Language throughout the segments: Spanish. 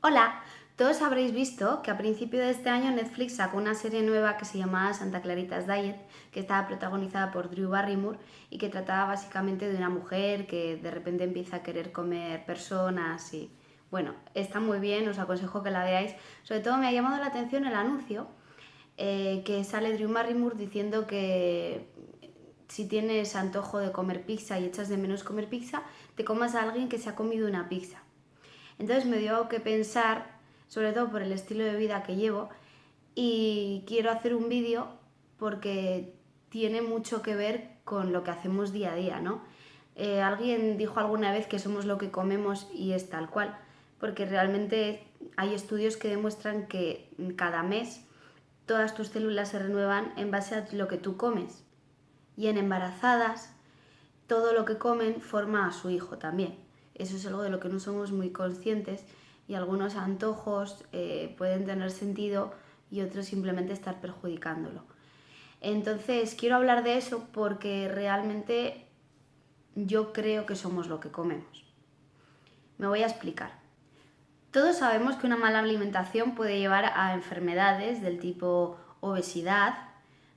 Hola, todos habréis visto que a principio de este año Netflix sacó una serie nueva que se llamaba Santa Claritas Diet, que estaba protagonizada por Drew Barrymore y que trataba básicamente de una mujer que de repente empieza a querer comer personas y... Bueno, está muy bien, os aconsejo que la veáis. Sobre todo me ha llamado la atención el anuncio eh, que sale Drew Barrymore diciendo que si tienes antojo de comer pizza y echas de menos comer pizza, te comas a alguien que se ha comido una pizza. Entonces me dio que pensar sobre todo por el estilo de vida que llevo y quiero hacer un vídeo porque tiene mucho que ver con lo que hacemos día a día, ¿no? Eh, alguien dijo alguna vez que somos lo que comemos y es tal cual, porque realmente hay estudios que demuestran que cada mes todas tus células se renuevan en base a lo que tú comes. Y en embarazadas, todo lo que comen forma a su hijo también. Eso es algo de lo que no somos muy conscientes y algunos antojos eh, pueden tener sentido y otros simplemente estar perjudicándolo. Entonces, quiero hablar de eso porque realmente yo creo que somos lo que comemos. Me voy a explicar. Todos sabemos que una mala alimentación puede llevar a enfermedades del tipo obesidad,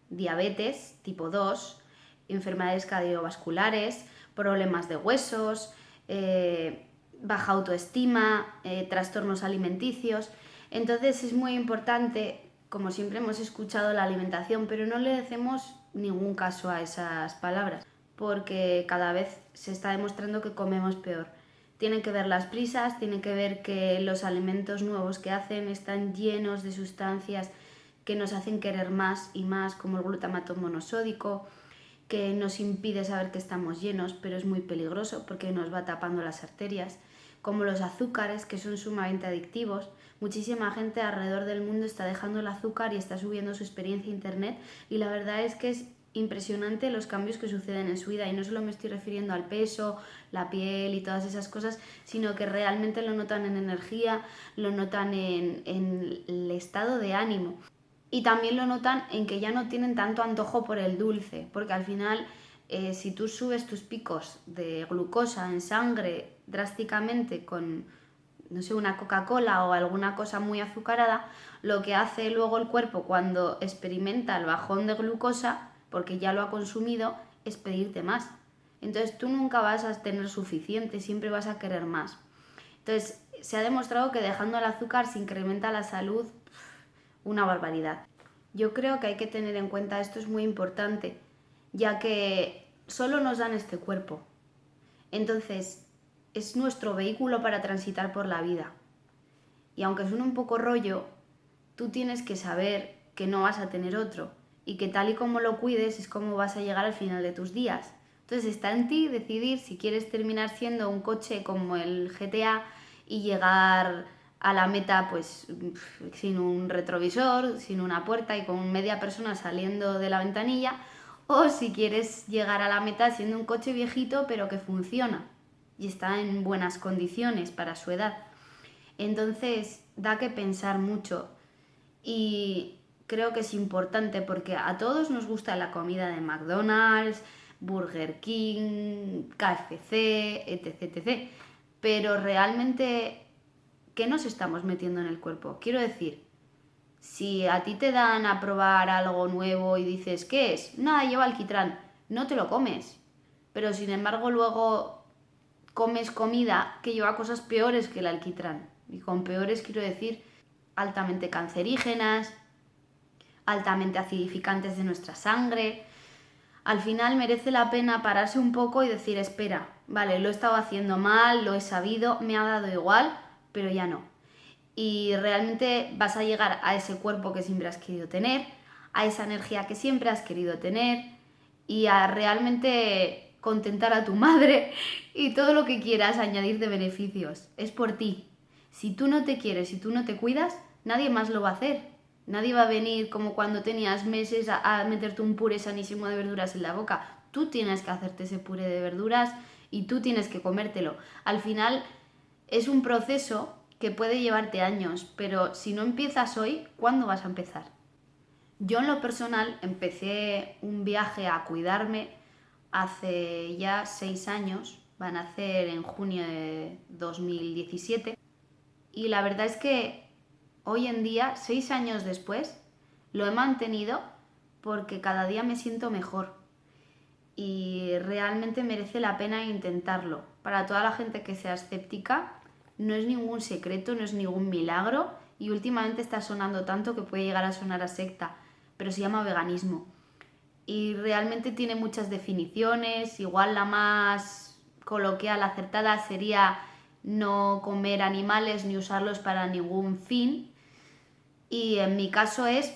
diabetes tipo 2, enfermedades cardiovasculares, problemas de huesos, eh, baja autoestima, eh, trastornos alimenticios. Entonces es muy importante, como siempre hemos escuchado, la alimentación, pero no le hacemos ningún caso a esas palabras, porque cada vez se está demostrando que comemos peor. Tienen que ver las prisas, tienen que ver que los alimentos nuevos que hacen están llenos de sustancias que nos hacen querer más y más, como el glutamato monosódico, que nos impide saber que estamos llenos, pero es muy peligroso porque nos va tapando las arterias como los azúcares, que son sumamente adictivos. Muchísima gente alrededor del mundo está dejando el azúcar y está subiendo su experiencia a internet y la verdad es que es impresionante los cambios que suceden en su vida y no solo me estoy refiriendo al peso, la piel y todas esas cosas, sino que realmente lo notan en energía, lo notan en, en el estado de ánimo y también lo notan en que ya no tienen tanto antojo por el dulce, porque al final eh, si tú subes tus picos de glucosa en sangre drásticamente con, no sé, una Coca-Cola o alguna cosa muy azucarada, lo que hace luego el cuerpo cuando experimenta el bajón de glucosa, porque ya lo ha consumido, es pedirte más. Entonces tú nunca vas a tener suficiente, siempre vas a querer más. Entonces se ha demostrado que dejando el azúcar se incrementa la salud una barbaridad. Yo creo que hay que tener en cuenta, esto es muy importante, ya que solo nos dan este cuerpo. Entonces, es nuestro vehículo para transitar por la vida. Y aunque suene un poco rollo, tú tienes que saber que no vas a tener otro y que tal y como lo cuides es como vas a llegar al final de tus días. Entonces está en ti decidir si quieres terminar siendo un coche como el GTA y llegar a la meta pues sin un retrovisor, sin una puerta y con media persona saliendo de la ventanilla o si quieres llegar a la meta siendo un coche viejito pero que funciona y está en buenas condiciones para su edad. Entonces da que pensar mucho y creo que es importante porque a todos nos gusta la comida de McDonald's, Burger King, KFC, etc, etc. Pero realmente, ¿qué nos estamos metiendo en el cuerpo? Quiero decir, si a ti te dan a probar algo nuevo y dices, ¿qué es? Nada, lleva alquitrán. No te lo comes. Pero sin embargo luego comes comida que lleva cosas peores que el alquitrán. Y con peores quiero decir altamente cancerígenas, altamente acidificantes de nuestra sangre. Al final merece la pena pararse un poco y decir, espera, vale, lo he estado haciendo mal, lo he sabido, me ha dado igual, pero ya no y realmente vas a llegar a ese cuerpo que siempre has querido tener, a esa energía que siempre has querido tener y a realmente contentar a tu madre y todo lo que quieras añadir de beneficios. Es por ti. Si tú no te quieres, si tú no te cuidas, nadie más lo va a hacer. Nadie va a venir como cuando tenías meses a, meterte un puré sanísimo de verduras en la boca. Tú tienes que hacerte ese puré de verduras y tú tienes que comértelo. Al final es un proceso que puede llevarte años, pero si no empiezas hoy, ¿cuándo vas a empezar? Yo en lo personal empecé un viaje a cuidarme hace ya seis años, van a hacer en junio de 2017, Y la verdad es que hoy en día, seis años después, lo he mantenido porque cada día me siento mejor y realmente merece la pena intentarlo. Para toda la gente que sea escéptica, no es ningún secreto, no es ningún milagro y últimamente está sonando tanto que puede llegar a sonar a secta, pero se llama veganismo. Y realmente tiene muchas definiciones, igual la más coloquial, acertada sería no comer animales ni usarlos para ningún fin. Y en mi caso es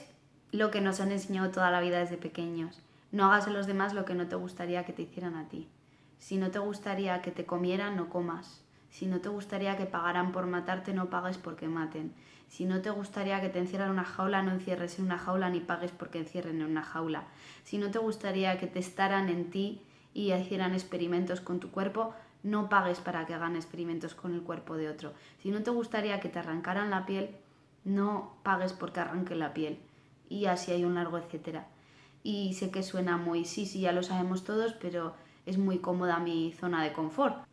lo que nos han enseñado toda la vida desde pequeños. No hagas a los demás lo que no te gustaría que te hicieran a ti. Si no te gustaría que te comieran, no comas. Si no te gustaría que pagaran por matarte, no pagues porque maten. Si no te gustaría que te encierran en una jaula, no encierres en una jaula ni pagues porque encierren en una jaula. Si no te gustaría que te estaran en ti y hicieran experimentos con tu cuerpo, no pagues para que hagan experimentos con el cuerpo de otro. Si no te gustaría que te arrancaran la piel, no pagues porque arranquen la piel y así hay un largo etcétera. Y sé que suena muy, sí, sí, ya lo sabemos todos, pero es muy cómoda mi zona de confort.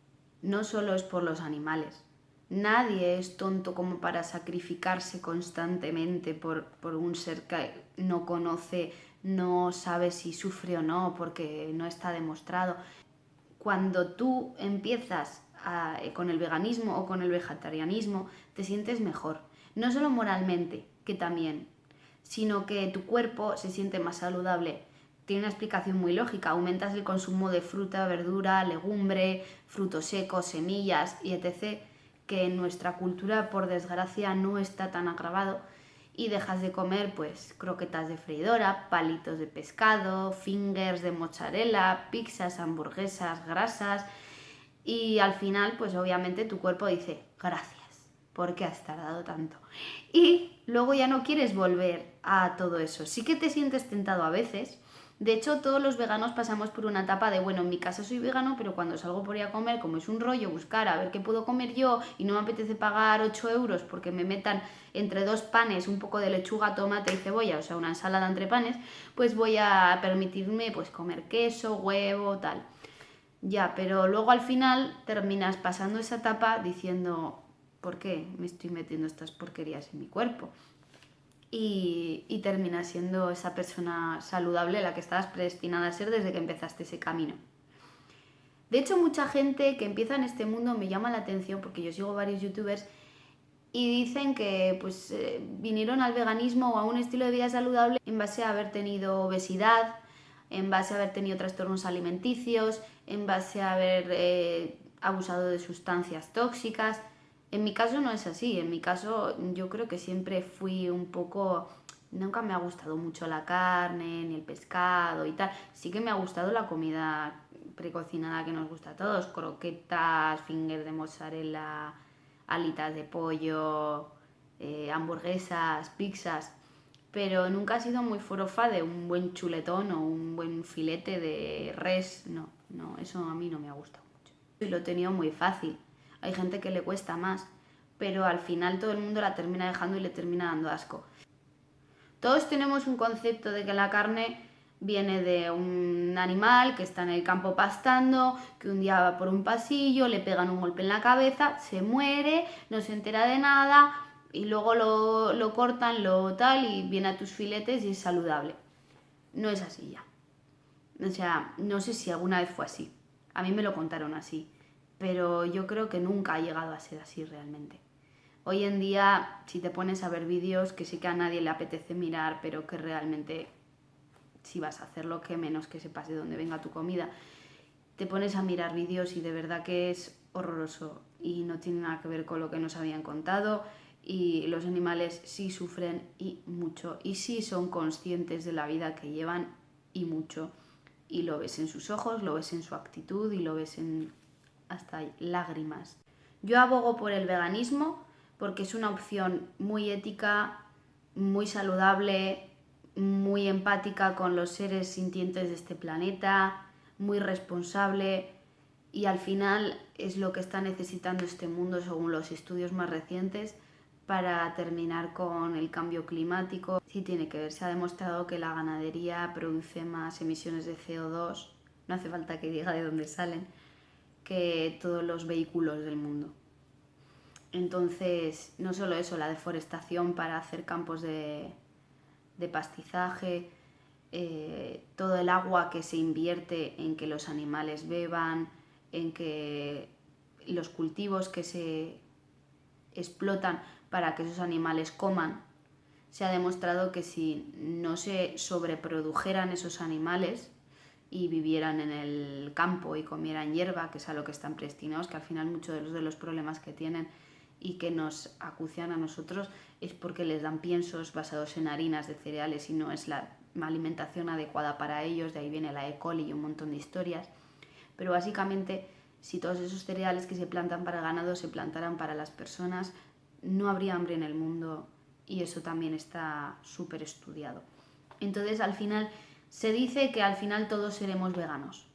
No solo es por los animales. Nadie es tonto como para sacrificarse constantemente por, por un ser que no conoce, no sabe si sufre o no, porque no está demostrado. Cuando tú empiezas con el veganismo o con el vegetarianismo, te sientes mejor. No solo moralmente, que también, sino que tu cuerpo se siente más saludable. Tiene una explicación muy lógica, aumentas el consumo de fruta, verdura, legumbre, frutos secos, semillas y etc., que en nuestra cultura por desgracia no está tan agravado y dejas de comer pues croquetas de freidora, palitos de pescado, fingers de mozzarella, pizzas, hamburguesas, grasas y al final pues obviamente tu cuerpo dice gracias ¿por qué has tardado tanto? Y luego ya no quieres volver a todo eso. Sí que te sientes tentado a veces. De hecho, todos los veganos pasamos por una etapa de, bueno, en mi casa soy vegano, pero cuando salgo por ahí a comer, como es un rollo buscar a ver qué puedo comer yo y no me apetece pagar 8 euros porque me metan entre dos panes un poco de lechuga, tomate y cebolla, o sea, una ensalada entre panes, pues voy a permitirme pues comer queso, huevo, tal. Ya, pero luego al final terminas pasando esa etapa diciendo, ¿por qué me estoy metiendo estas porquerías en mi cuerpo? Y, y terminas siendo esa persona saludable la que estabas predestinada a ser desde que empezaste ese camino. De hecho, mucha gente que empieza en este mundo me llama la atención porque yo sigo varios youtubers y dicen que pues, eh, vinieron al veganismo o a un estilo de vida saludable en base a haber tenido obesidad, en base a haber tenido trastornos alimenticios, en base a haber eh, abusado de sustancias tóxicas. En mi caso no es así, en mi caso yo creo que siempre fui un poco... Nunca me ha gustado mucho la carne, ni el pescado y tal. Sí que me ha gustado la comida precocinada que nos gusta a todos. Croquetas, finger de mozzarella, alitas de pollo, eh, hamburguesas, pizzas. Pero nunca ha sido muy forofa de un buen chuletón o un buen filete de res. No, no, eso a mí no me ha gustado mucho. Y lo he tenido muy fácil hay gente que le cuesta más, pero al final todo el mundo la termina dejando y le termina dando asco. Todos tenemos un concepto de que la carne viene de un animal que está en el campo pastando, que un día va por un pasillo, le pegan un golpe en la cabeza, se muere, no se entera de nada y luego lo, lo cortan, lo tal y viene a tus filetes y es saludable. No es así ya. O sea, no sé si alguna vez fue así. A mí me lo contaron así pero yo creo que nunca ha llegado a ser así realmente. Hoy en día, si te pones a ver vídeos que sí que a nadie le apetece mirar, pero que realmente si vas a hacerlo, que menos que sepas de dónde venga tu comida, te pones a mirar vídeos y de verdad que es horroroso. Y no tiene nada que ver con lo que nos habían contado. Y los animales sí sufren y mucho. Y sí son conscientes de la vida que llevan y mucho. Y lo ves en sus ojos, lo ves en su actitud y lo ves en hasta lágrimas. Yo abogo por el veganismo porque es una opción muy ética, muy saludable, muy empática con los seres sintientes de este planeta, muy responsable y al final es lo que está necesitando este mundo según los estudios más recientes para terminar con el cambio climático. Sí tiene que ver, se ha demostrado que la ganadería produce más emisiones de CO2, no hace falta que diga de dónde salen, que todos los vehículos del mundo. Entonces, no solo eso, la deforestación para hacer campos de, pastizaje, eh, todo el agua que se invierte en que los animales beban, en que los cultivos que se explotan para que esos animales coman, se ha demostrado que si no se sobreprodujeran esos animales y vivieran en el campo y comieran hierba, que es a lo que están predestinados, que al final muchos de los, de los problemas que tienen y que nos acucian a nosotros es porque les dan piensos basados en harinas de cereales y no es la alimentación adecuada para ellos, de ahí viene la E. coli y un montón de historias. Pero básicamente, si todos esos cereales que se plantan para ganado se plantaran para las personas, no habría hambre en el mundo y eso también está súper estudiado. Entonces, al final, se dice que al final todos seremos veganos.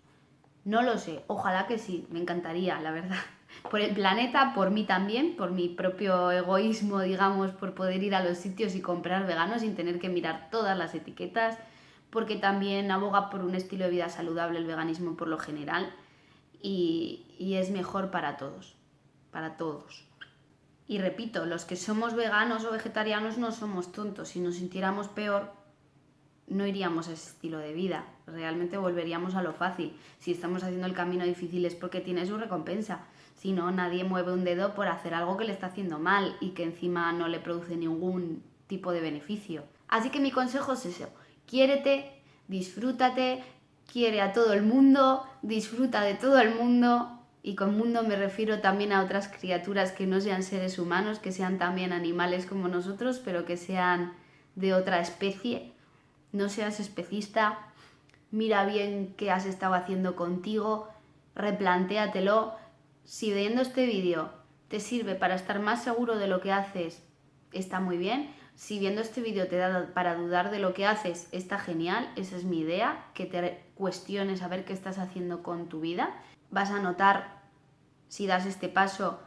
No lo sé, ojalá que sí, me encantaría, la verdad por el planeta, por mí también, por mi propio egoísmo, digamos, por poder ir a los sitios y comprar veganos sin tener que mirar todas las etiquetas, porque también aboga por un estilo de vida saludable el veganismo por lo general y, y es mejor para todos, para todos. Y repito, los que somos veganos o vegetarianos no somos tontos, si nos sintiéramos peor no iríamos a ese estilo de vida, realmente volveríamos a lo fácil. Si estamos haciendo el camino difícil es porque tiene su recompensa. Si no, nadie mueve un dedo por hacer algo que le está haciendo mal y que encima no le produce ningún tipo de beneficio. Así que mi consejo es eso, quiérete, disfrútate, quiere a todo el mundo, disfruta de todo el mundo y con mundo me refiero también a otras criaturas que no sean seres humanos, que sean también animales como nosotros, pero que sean de otra especie. No seas especista, mira bien qué has estado haciendo contigo, replantéatelo si viendo este vídeo te sirve para estar más seguro de lo que haces, está muy bien. Si viendo este vídeo te da para dudar de lo que haces, está genial. Esa es mi idea, que te cuestiones a ver qué estás haciendo con tu vida. Vas a notar, si das este paso,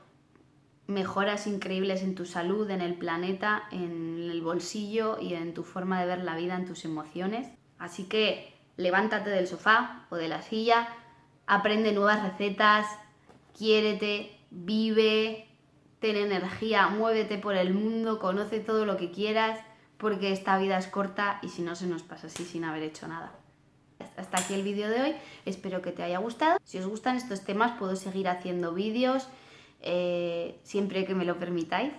mejoras increíbles en tu salud, en el planeta, en el bolsillo y en tu forma de ver la vida, en tus emociones. Así que levántate del sofá o de la silla, aprende nuevas recetas, quiérete, vive, ten energía, muévete por el mundo, conoce todo lo que quieras, porque esta vida es corta y si no se nos pasa así sin haber hecho nada. Hasta aquí el vídeo de hoy, espero que te haya gustado. Si os gustan estos temas puedo seguir haciendo vídeos eh, siempre que me lo permitáis.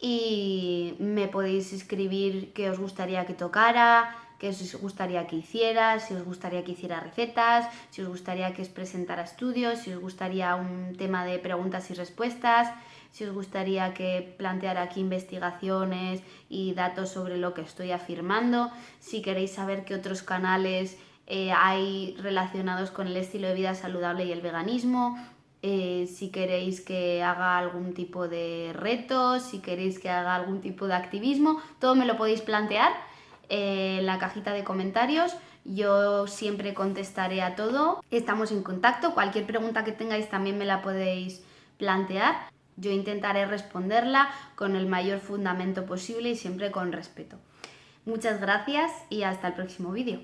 Y me podéis escribir qué os gustaría que tocara, qué os gustaría que hiciera, si os gustaría que hiciera recetas, si os gustaría que os presentara estudios, si os gustaría un tema de preguntas y respuestas, si os gustaría que planteara aquí investigaciones y datos sobre lo que estoy afirmando, si queréis saber qué otros canales eh, hay relacionados con el estilo de vida saludable y el veganismo, eh, si queréis que haga algún tipo de reto, si queréis que haga algún tipo de activismo, todo me lo podéis plantear eh, en la cajita de comentarios. Yo siempre contestaré a todo. Estamos en contacto. Cualquier pregunta que tengáis también me la podéis plantear. Yo intentaré responderla con el mayor fundamento posible y siempre con respeto. Muchas gracias y hasta el próximo vídeo.